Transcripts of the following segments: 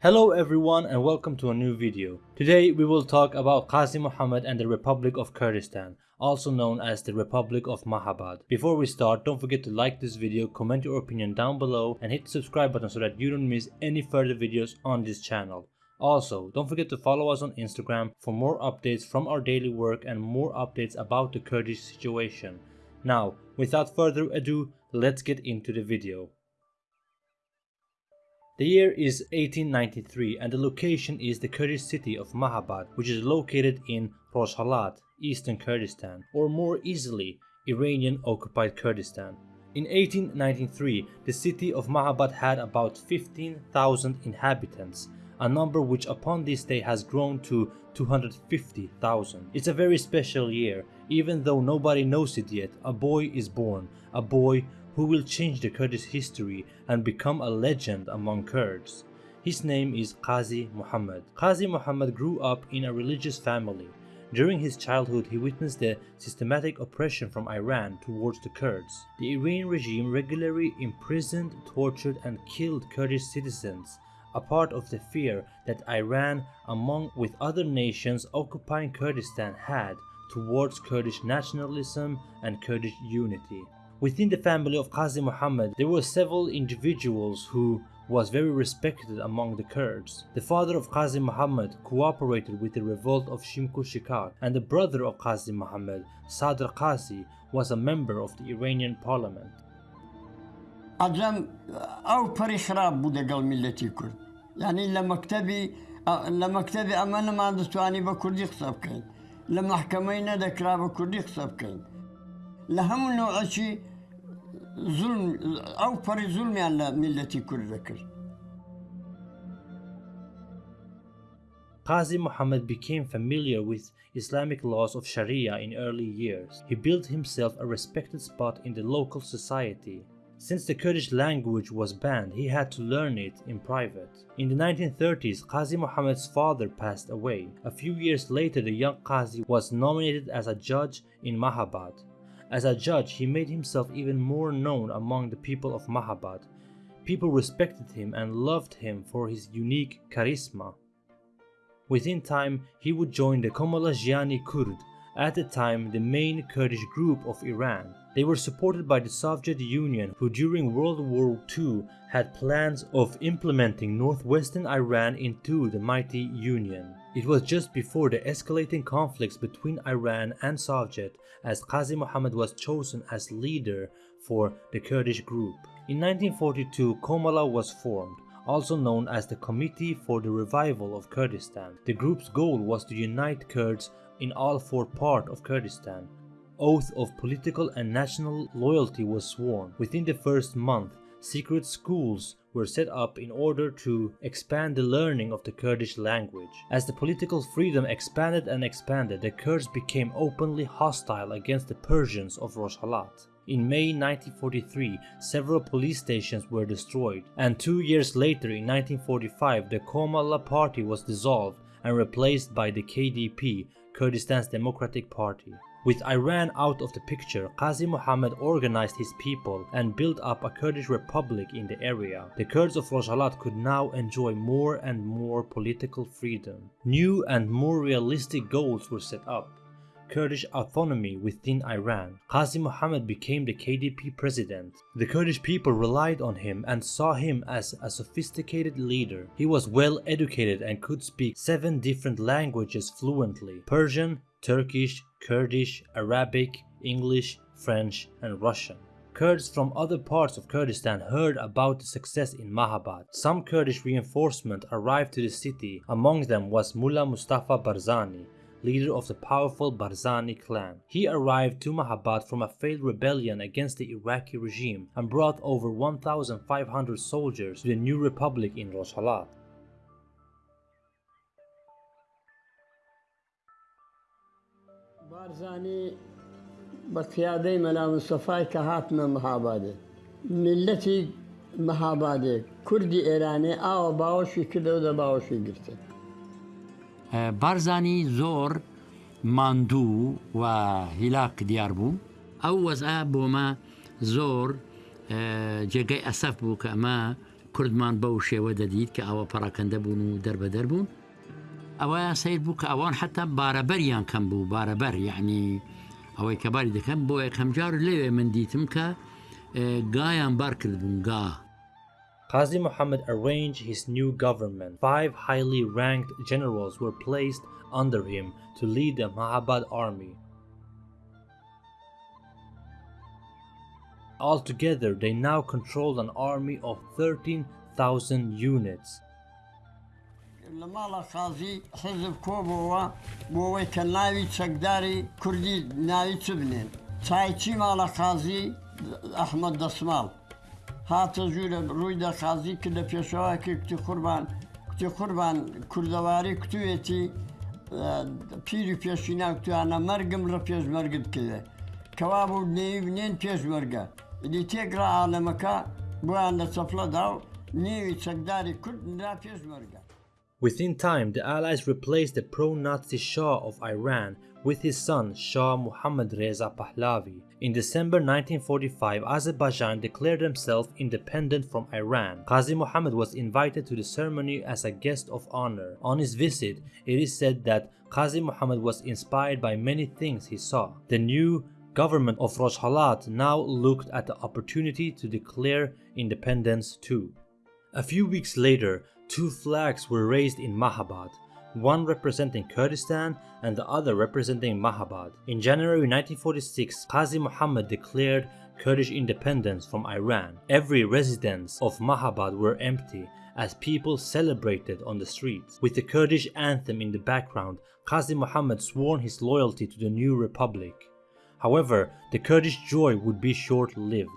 Hello everyone and welcome to a new video. Today we will talk about Qazi Muhammad and the Republic of Kurdistan, also known as the Republic of Mahabad. Before we start, don't forget to like this video, comment your opinion down below and hit the subscribe button so that you don't miss any further videos on this channel. Also, don't forget to follow us on Instagram for more updates from our daily work and more updates about the Kurdish situation. Now, without further ado, let's get into the video. The year is 1893 and the location is the Kurdish city of Mahabad which is located in Rojhelat, eastern Kurdistan or more easily Iranian occupied Kurdistan. In 1893 the city of Mahabad had about 15,000 inhabitants a number which upon this day has grown to 250,000. It's a very special year, even though nobody knows it yet, a boy is born, a boy who will change the Kurdish history and become a legend among Kurds. His name is Qazi Muhammad. Qazi Muhammad grew up in a religious family. During his childhood, he witnessed the systematic oppression from Iran towards the Kurds. The Iranian regime regularly imprisoned, tortured and killed Kurdish citizens, a part of the fear that Iran, among with other nations occupying Kurdistan had towards Kurdish nationalism and Kurdish unity. Within the family of Qazi Muhammad, there were several individuals who was very respected among the Kurds. The father of Qazi Muhammad cooperated with the revolt of Simko and the brother of Qazi Muhammad, Sadr Qazi, was a member of the Iranian parliament. Adam, أو پریشراب بوده قال ملتي كرد يعني لامکتبی كتبي لما كتبي أمانة ما عندتو أني بكردي حساب كاين لما حكمينا قسە بکەین لە هەموو نوعەکی ئەو پەری زولمیان لە میلەتی کورد دەکرد Qazi Muhammad became familiar with Islamic laws of Sharia in early years. He built himself a respected spot in the local society. Since the Kurdish language was banned, he had to learn it in private. In the 1930s, Qazi Muhammad's father passed away. A few years later, the young Qazi was nominated as a judge in Mahabad. As a judge, he made himself even more known among the people of Mahabad. People respected him and loved him for his unique charisma. Within time, he would join the Komalajiani Kurd, at the time the main Kurdish group of Iran. They were supported by the Soviet Union who during World War II had plans of implementing northwestern Iran into the mighty Union. It was just before the escalating conflicts between Iran and Soviet as Qazi Muhammad was chosen as leader for the Kurdish group. In 1942 Komala was formed also known as the Committee for the Revival of Kurdistan. The group's goal was to unite Kurds in all four parts of Kurdistan oath of political and national loyalty was sworn. Within the first month, secret schools were set up in order to expand the learning of the Kurdish language. As the political freedom expanded and expanded, the Kurds became openly hostile against the Persians of Rojhelat. In May 1943, several police stations were destroyed, and two years later in 1945 the Komala party was dissolved and replaced by the KDP, Kurdistan's Democratic Party. With Iran out of the picture, Qazi Muhammad organized his people and built up a Kurdish republic in the area. The Kurds of Rojhelat could now enjoy more and more political freedom. New and more realistic goals were set up. Kurdish autonomy within Iran. Qazi Muhammad became the KDP president. The Kurdish people relied on him and saw him as a sophisticated leader. He was well educated and could speak seven different languages fluently. Persian, Turkish, Kurdish, Arabic, English, French and Russian. Kurds from other parts of Kurdistan heard about the success in Mahabad. Some Kurdish reinforcement arrived to the city, among them was Mullah Mustafa Barzani, leader of the powerful Barzani clan. He arrived to Mahabad from a failed rebellion against the Iraqi regime and brought over 1,500 soldiers to the new republic in Rojhelat. بارزانی بە پیادەی مەنا مستەفای کە هاتمە مەهابادێ ملەتی مەهابادێ کوردی ئێرانێ ئاوە باوەشی کردە و دە باوەشی گرتن بارزانی زۆر ماندوو و هیلاک دیار بوو. ئەو وەزە بۆمە زۆر جێگەی ئەسەف بوو کە ئەمە کوردمان بەو شێوە دەدیت کە ئەوە پەڕەکەندە بوون و دەربەدەر بوون. ئەوە سیر بوو کە ئەوان حتا بارەبەریان کەم بوو بارەبەر یعنی ئەوەی کە باری دەکەم بۆ یەکەم جار لێوێ من دیتم کە گایان بار کرد بوون گا. Qazi Muhammad arranged his new government. Five highly ranked generals were placed under him to lead the Mahabad army. Altogether, they now controlled an army of 13,000 units. لە ماڵە خازی حزب کۆبەوە بۆەوەی کە ناوی چەکداری کوردی ناوی چ بنێن چایچی ماڵە خازی هاتە ژوو لە ڕوویدا خازی کرد لە پێشەواکی کوتی قوربان کوتی قوربان کوردەواری کوتوێتی پیری پێشینا کوتوانە مەرگم ڕە پێشمەرگت کردێ کەوا بوو نێوێن پێشمەرگە دی تێکرا عالەمەکە بوویان لە چەفلەدا و نێوی چەکداری کورد نرا پێشمەرگە Within time, the Allies replaced the pro-Nazi Shah of Iran with his son Shah Muhammad Reza Pahlavi. In December 1945, Azerbaijan declared themselves independent from Iran. Qazi Muhammad was invited to the ceremony as a guest of honor. On his visit, it is said that Qazi Muhammad was inspired by many things he saw. The new government of Rojhalat now looked at the opportunity to declare independence too. A few weeks later, two flags were raised in Mahabad, one representing Kurdistan and the other representing Mahabad. In January 1946, Qazi Muhammad declared Kurdish independence from Iran. Every residence of Mahabad were empty as people celebrated on the streets. With the Kurdish anthem in the background, Qazi Muhammad swore his loyalty to the new republic. However, the Kurdish joy would be short-lived.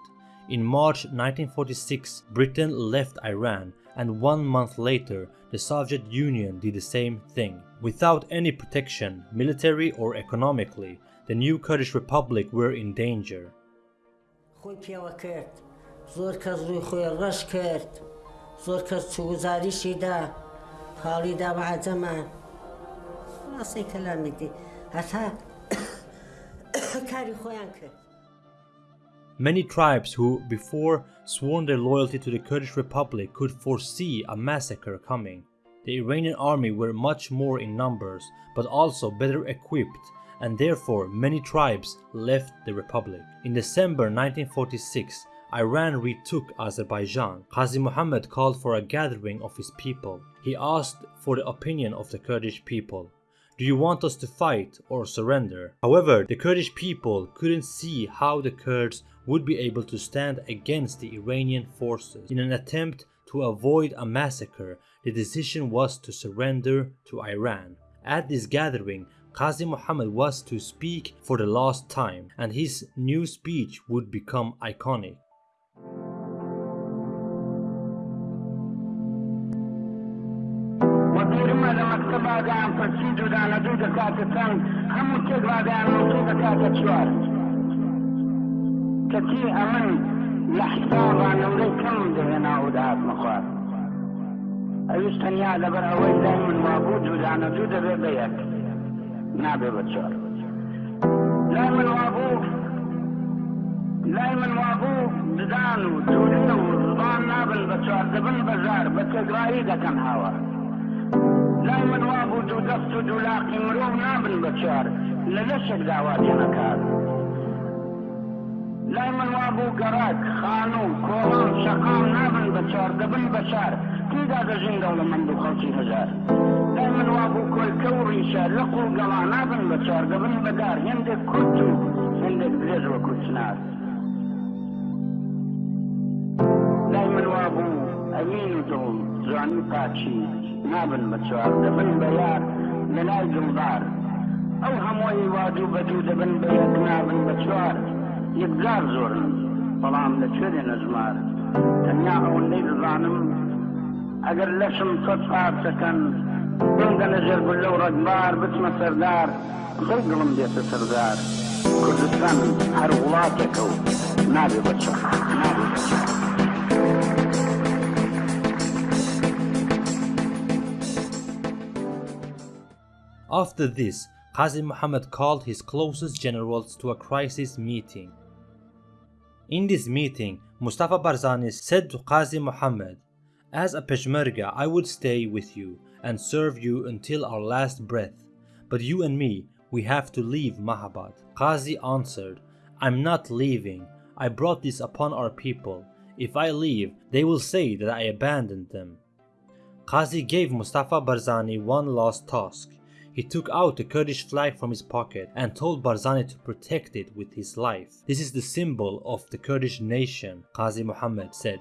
In March 1946, Britain left Iran and one month later the Soviet Union did the same thing. Without any protection, military or economically, the new Kurdish Republic were in danger. Many tribes who before sworn their loyalty to the Kurdish Republic could foresee a massacre coming. The Iranian army were much more in numbers, but also better equipped, and therefore many tribes left the republic. In December 1946, Iran retook Azerbaijan. Qazi Muhammad called for a gathering of his people. He asked for the opinion of the Kurdish people. Do you want us to fight or surrender? However, the Kurdish people couldn't see how the Kurds would be able to stand against the Iranian forces. In an attempt to avoid a massacre, the decision was to surrender to Iran. At this gathering, Qazi Muhammad was to speak for the last time, and his new speech would become iconic. predlagam kad siđu da ne dude kako tam, hamu te gledam u tuga kako čvar. Kati aman لحسابا نولي كم دهنا ودهات مخوار أيوش تنيا لبر أول دايما وابود ودعنا جودة ببيك نابي بتشار دايما وابوك دايما وابوك ددانو دوليو ضبان نابل بتشار دبن بزار بتقرأي دا كان هوا لای من وابوو دوو دەست و دوولاقی مرۆڤ نابن بە چوار لە لەشێک داواتێنەکار لای من وابوو گەڕاک خان و کۆڵان شەقام نابن بە چوار دەبن بە چار تێدا دەژین دەوڵەمەند و خەڵکی هەزار لای من وابوو کۆلکە و ڕیشە لەق و گەڵا نابن بە چوار دەبن بەدار هێندێک کورت و هێندێک درێژ وەکو چنار لای من وابوو ئەمین و دڵ جوانی پاچی. نابن بە چوار دەبن بە یار لە لای گڵدار ئەو هەمووی وادوو بەدوو دەبن بە یەک نابن بە چوار یەکجار زۆرن بەڵام لەکوێ نەژمار تەنیا ئەوەندەی دەزانم ئەگەر لەشم تۆت پارچەکەن بندە نەژێر بن لەو ڕەگبار بچمە سەردار زەی دڵم دێتە سەردار. کوردستان هەر وڵاتێکە و نابێ بە چ نابێ بە After this, Qazi Muhammad called his closest generals to a crisis meeting. In this meeting, Mustafa Barzani said to Qazi Muhammad, As a Peshmerga, I would stay with you and serve you until our last breath. But you and me, we have to leave Mahabad. Qazi answered, I'm not leaving. I brought this upon our people. If I leave, they will say that I abandoned them. Qazi gave Mustafa Barzani one last task. He took out the Kurdish flag from his pocket and told Barzani to protect it with his life. This is the symbol of the Kurdish nation, Qazi Muhammad said.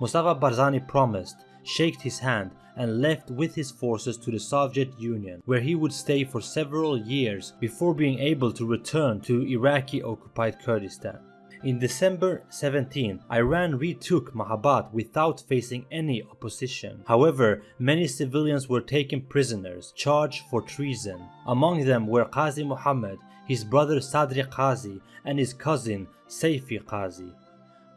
Mustafa Barzani promised, shook his hand, and left with his forces to the Soviet Union, where he would stay for several years before being able to return to Iraqi occupied Kurdistan. In December 17, Iran retook Mahabad without facing any opposition. However, many civilians were taken prisoners, charged for treason. Among them were Qazi Muhammad, his brother Sadri Qazi, and his cousin Saifi Qazi.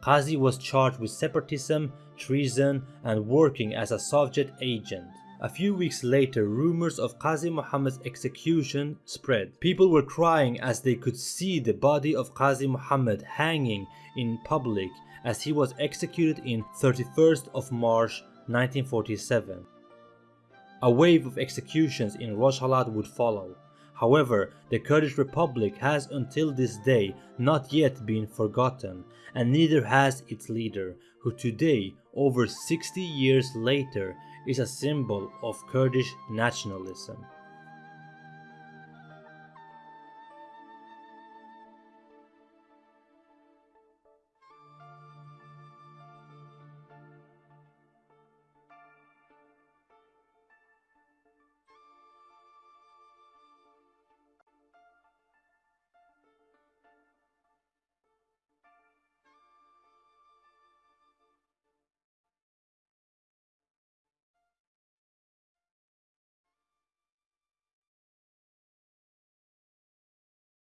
Qazi was charged with separatism, treason, and working as a Soviet agent. A few weeks later, rumors of Qazi Muhammad's execution spread. People were crying as they could see the body of Qazi Muhammad hanging in public as he was executed in 31st of March 1947. A wave of executions in Rojhelat would follow. However, the Kurdish Republic has until this day not yet been forgotten, and neither has its leader, who today, over 60 years later, is a symbol of Kurdish nationalism.